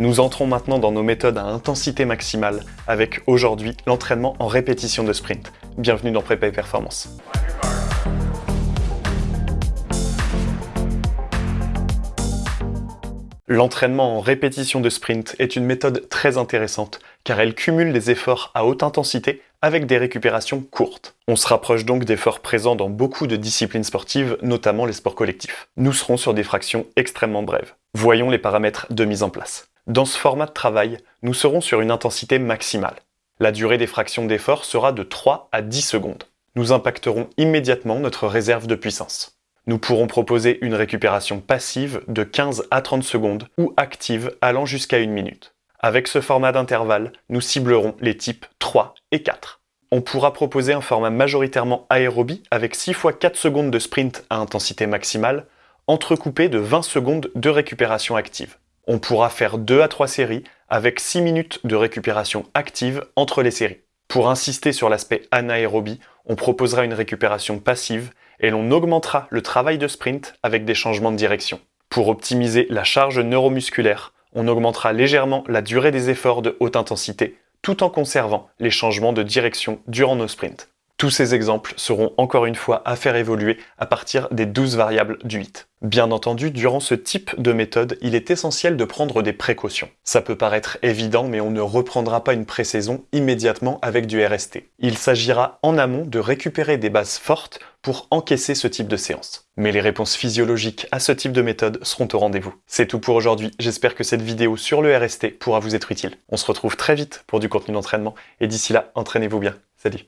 Nous entrons maintenant dans nos méthodes à intensité maximale avec aujourd'hui l'entraînement en répétition de sprint. Bienvenue dans Prépa et Performance. L'entraînement en répétition de sprint est une méthode très intéressante car elle cumule des efforts à haute intensité avec des récupérations courtes. On se rapproche donc d'efforts présents dans beaucoup de disciplines sportives, notamment les sports collectifs. Nous serons sur des fractions extrêmement brèves. Voyons les paramètres de mise en place. Dans ce format de travail, nous serons sur une intensité maximale. La durée des fractions d'effort sera de 3 à 10 secondes. Nous impacterons immédiatement notre réserve de puissance. Nous pourrons proposer une récupération passive de 15 à 30 secondes ou active allant jusqu'à une minute. Avec ce format d'intervalle, nous ciblerons les types 3 et 4. On pourra proposer un format majoritairement aérobie avec 6 fois 4 secondes de sprint à intensité maximale, entrecoupé de 20 secondes de récupération active. On pourra faire 2 à 3 séries avec 6 minutes de récupération active entre les séries. Pour insister sur l'aspect anaérobie, on proposera une récupération passive et l'on augmentera le travail de sprint avec des changements de direction. Pour optimiser la charge neuromusculaire, on augmentera légèrement la durée des efforts de haute intensité tout en conservant les changements de direction durant nos sprints. Tous ces exemples seront encore une fois à faire évoluer à partir des 12 variables du 8. Bien entendu, durant ce type de méthode, il est essentiel de prendre des précautions. Ça peut paraître évident, mais on ne reprendra pas une pré-saison immédiatement avec du RST. Il s'agira en amont de récupérer des bases fortes pour encaisser ce type de séance. Mais les réponses physiologiques à ce type de méthode seront au rendez-vous. C'est tout pour aujourd'hui, j'espère que cette vidéo sur le RST pourra vous être utile. On se retrouve très vite pour du contenu d'entraînement, et d'ici là, entraînez-vous bien. Salut